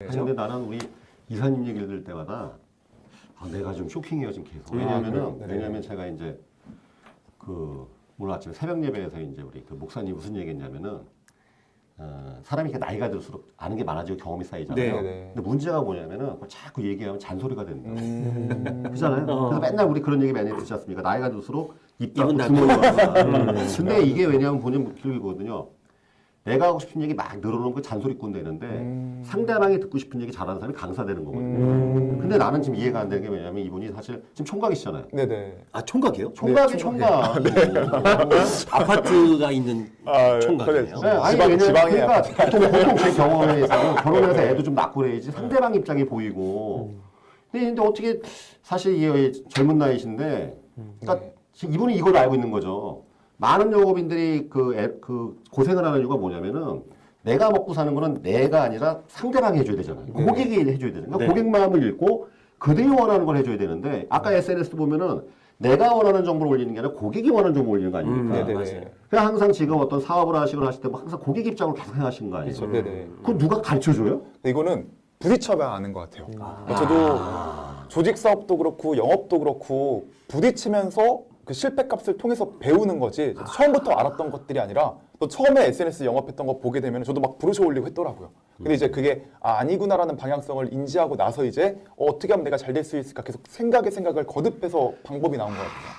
아니, 근데 나는 우리 이사님 얘기를 들을 때마다 아, 내가 좀 쇼킹해요 지금 계속. 왜냐면은 네. 왜냐면 제가 이제 그 오늘 아침 새벽 예배에서 이제 우리 그 목사님 무슨 얘기했냐면은 어, 사람이 이렇게 나이가 들수록 아는 게 많아지고 경험이 쌓이잖아요. 네, 네. 근데 문제가 뭐냐면은 그걸 자꾸 얘기하면 잔소리가 된다. 음. 그잖아요. 어. 그래서 맨날 우리 그런 얘기 많이 듣지 않습니까? 나이가 들수록 입 닫고. 주머니 닫고. 근데 이게 왜냐하면 본인 길이거든요. 내가 하고 싶은 얘기 막 늘어놓으면 그 잔소리꾼 되는데 음. 상대방이 듣고 싶은 얘기 잘하는 사람이 강사 되는 거거든요. 음. 근데 나는 지금 이해가 안 되는 게 왜냐면 이분이 사실 지금 총각이시잖아요. 네네. 아 총각이에요? 총각이 총각. 아파트가 있는 아, 총각이에요. 네, 아니 지방- 왜냐면 지방에 그러니까 보통, 보통 제 경험에서 결혼해서 애도 좀 낳고 그래야지 상대방 입장이 보이고. 근데, 근데 어떻게 사실 이 젊은 나이신데, 그러니까 지금 이분이 이걸 알고 있는 거죠. 많은 영업인들이 그, 애- 그 고생을 하는 이유가 뭐냐면은 내가 먹고 사는 거는 내가 아니라 상대방이 해줘야 되잖아요. 고객이 해줘야 되잖아요. 그러니까 네. 고객 마음을 읽고 그들이 원하는 걸 해줘야 되는데 아까 SNS 보면은 내가 원하는 정보를 올리는 게 아니라 고객이 원하는 정보를 올리는 거 아닙니까? 음, 네네네. 맞아요. 그냥 항상 지금 어떤 사업을 하시거나 하실 때 뭐 항상 고객 입장을 계속 생각하시는 거 아니에요? 그렇죠. 네네. 그건 누가 가르쳐 줘요? 근데 이거는 부딪혀봐야 아는 것 같아요. 그러니까 저도 조직 사업도 그렇고 영업도 그렇고 부딪히면서 그 실패 값을 통해서 배우는 거지 처음부터 알았던 것들이 아니라 또 처음에 SNS 영업했던 거 보게 되면 저도 막 브로셔 올리고 했더라고요. 근데 이제 그게 아, 아니구나라는 방향성을 인지하고 나서 이제 어, 어떻게 하면 내가 잘 될 수 있을까 계속 생각에 생각을 거듭해서 방법이 나온 것 같아요.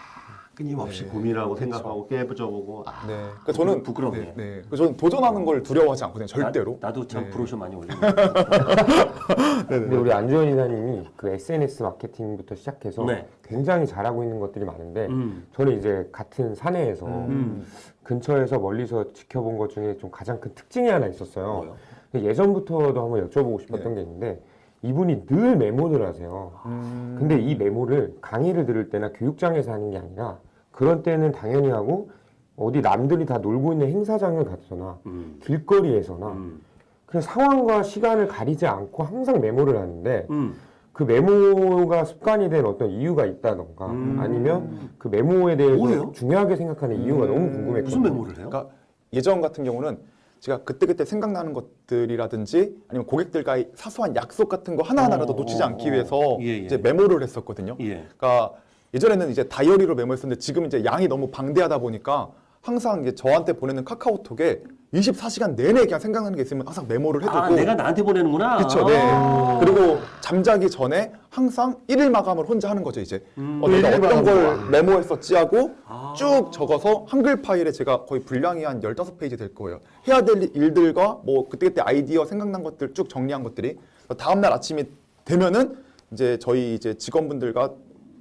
끊임없이 고민하고 생각하고 깨부져보고 아, 네. 그러니까 저는 부끄럽네요. 네, 네. 그래서 저는 도전하는 걸 두려워하지 않거든요. 절대로. 나, 도참 네. 브로셔 많이 올리고. 근데 우리 안주현 이사님이 그 SNS 마케팅부터 시작해서 네. 굉장히 잘하고 있는 것들이 많은데 음. 저는 이제 같은 사내에서 음. 근처에서 멀리서 지켜본 것 중에 좀 가장 큰 특징이 하나 있었어요. 예전부터도 한번 여쭤보고 싶었던 게 있는데 이분이 늘 메모를 하세요. 음. 근데 이 메모를 강의를 들을 때나 교육장에서 하는 게 아니라 그런 때는 당연히 하고 어디 남들이 다 놀고 있는 행사장을 가서나 음. 길거리에서나 음. 그냥 상황과 시간을 가리지 않고 항상 메모를 하는데 음. 그 메모가 습관이 된 어떤 이유가 있다던가 음. 아니면 그 메모에 대해서 뭐예요? 중요하게 생각하는 이유가 너무 궁금했거든요. 무슨 메모를 해요? 그러니까 예전 같은 경우는 제가 그때그때 생각나는 것들이라든지 아니면 고객들과의 사소한 약속 같은 거 하나하나라도 어, 놓치지 어, 않기 어. 위해서 예, 예. 이제 메모를 했었거든요. 예. 그러니까 예전에는 이제 다이어리로 메모했었는데 지금 이제 양이 너무 방대하다 보니까 항상 이제 저한테 보내는 카카오톡에 24시간 내내 그냥 생각나는 게 있으면 항상 메모를 해두고 아, 내가 나한테 보내는구나. 그렇죠. 네. 아. 그리고 잠자기 전에 항상 일일 마감을 혼자 하는 거죠, 이제. 음. 어, 내가 어떤. 걸 메모했었지 하고 아. 쭉 적어서 한글 파일에 제가 거의 분량이 한 15페이지 될 거예요. 해야 될 일들과 뭐 그때그때 아이디어 생각난 것들 쭉 정리한 것들이 다음 날 아침이 되면은 이제 저희 이제 직원분들과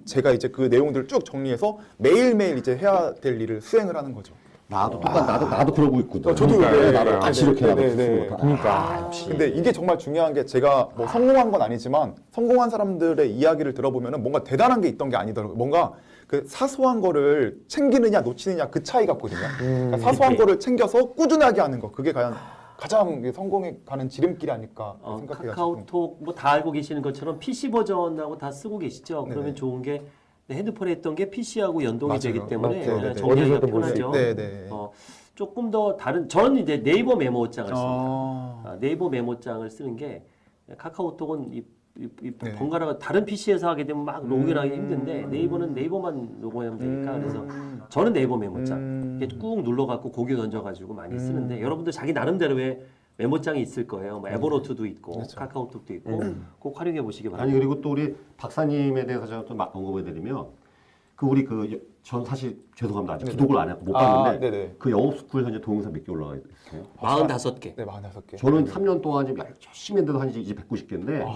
제가 이제 그 내용들을 쭉 정리해서 매일매일 이제 해야 될 일을 수행을 하는 거죠. 나도 똑같 나도 나도 그러고 있거든. 어, 저도 그러니까 네, 나도 네, 같이 네, 이렇게 네, 나도 네, 네. 그러니까. 역시. 근데 이게 정말 중요한 게 제가 뭐 성공한 건 아니지만 성공한 사람들의 이야기를 들어보면은 뭔가 대단한 게 있던 게 아니더라고요. 뭔가 그 사소한 거를 챙기느냐 놓치느냐 그 차이 같거든요. 그러니까 사소한 거를 챙겨서 꾸준하게 하는 거 그게 과연 가장 성공에 가는 지름길이 아닐까 어, 생각해가지고. 카카오톡 뭐 다 알고 계시는 것처럼 PC 버전하고 다 쓰고 계시죠. 그러면 네네. 좋은 게 핸드폰에 했던 게 PC하고 연동이 맞아요. 되기 때문에. 어, 네네. 정리하기가 어디서든 볼수 편하죠. 네, 네. 어, 조금 더 다른 저는 이제 네이버 메모장을 씁니다. 아, 아, 네이버 메모장을 쓰는 게 카카오톡은 이 네. 번갈아가 다른 PC에서 하게 되면 막 로그인하기 힘든데 네이버는 네이버만 로그인하면 되니까 그래서 저는 네이버 메모장 음. 이렇게 꾹 눌러갖고 고개 던져가지고 많이 쓰는데 여러분들 자기 나름대로의 메모장이 있을 거예요. 뭐 에버노트도 있고 카카오톡도 있고 꼭 활용해 보시기 바랍니다. 아니 그리고 또 우리 박사님에 대해서 제가 또막 언급해드리면 그 우리 그 전 사실 죄송합니다 아직 구독을 안 했고 못 아, 봤는데 네네. 그 영업스쿨 현재 동영상 몇 개 올라가 있어요. 45개. 네, 45개. 저는 3년 동안 지금 열심히 했는데도 한 이제 190개인데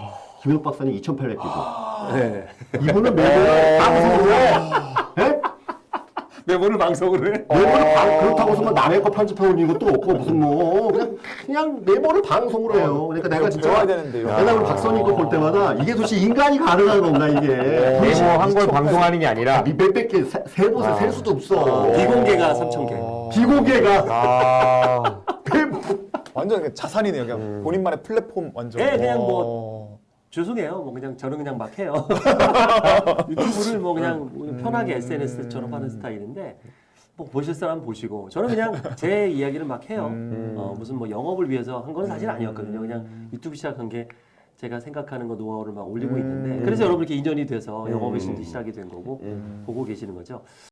김현욱 박사님 2,800개죠. 네. 이분은 매일 방송으로 해. 예? 메모를 방송으로 해? 메모를 방, 그렇다고 해서 뭐 남의 거 편집해 올리는 것도 없고 무슨 뭐 그냥 그냥 메모를 방송으로 해요. 그러니까 내가 진짜. 맨날 우리 박사님 거볼 때마다 이게 도대체 인간이 가능한 건가 이게 메모 한 걸 방송하는 게 아니라 몇백 개 세- 세보세 셀 수도 없어. 비공개가 3,000개. 비공개가 아 완전 그냥 자산이네요. 그냥 본인만의 플랫폼 완전. 네, 그냥 뭐 어. 죄송해요. 뭐 그냥 저는 그냥 막 해요. 유튜브를 뭐 그냥 편하게 SNS처럼 하는 스타일인데 뭐 보실 사람 보시고 저는 그냥 제 이야기를 막 해요. 어, 무슨 뭐 영업을 위해서 한 건 사실 아니었거든요. 그냥 유튜브 시작한 게 제가 생각하는 거 노하우를 막 올리고 음. 있는데 그래서 여러분 이렇게 인연이 돼서 음. 영업의 신도 시작이 된 거고 음. 보고 계시는 거죠.